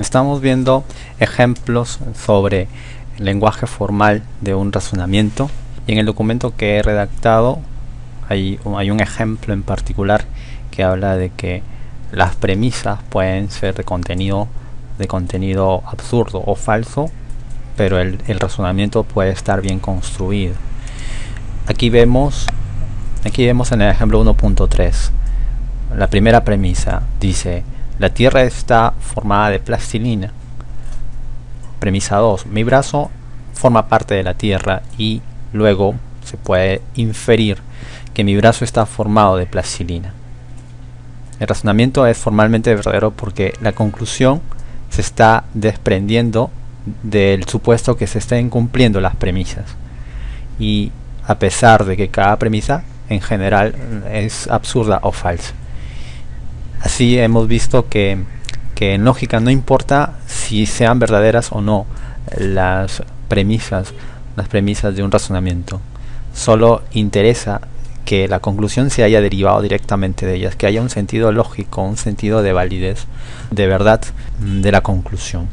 Estamos viendo ejemplos sobre el lenguaje formal de un razonamiento. Y en el documento que he redactado hay, hay un ejemplo en particular que habla de que las premisas pueden ser de contenido de contenido absurdo o falso pero el, el razonamiento puede estar bien construido. Aquí vemos aquí vemos en el ejemplo 1.3 la primera premisa dice la Tierra está formada de plastilina. Premisa 2. Mi brazo forma parte de la Tierra y luego se puede inferir que mi brazo está formado de plastilina. El razonamiento es formalmente verdadero porque la conclusión se está desprendiendo del supuesto que se estén cumpliendo las premisas. Y a pesar de que cada premisa en general es absurda o falsa. Así hemos visto que, en lógica no importa si sean verdaderas o no las premisas, las premisas de un razonamiento. Solo interesa que la conclusión se haya derivado directamente de ellas, que haya un sentido lógico, un sentido de validez, de verdad de la conclusión.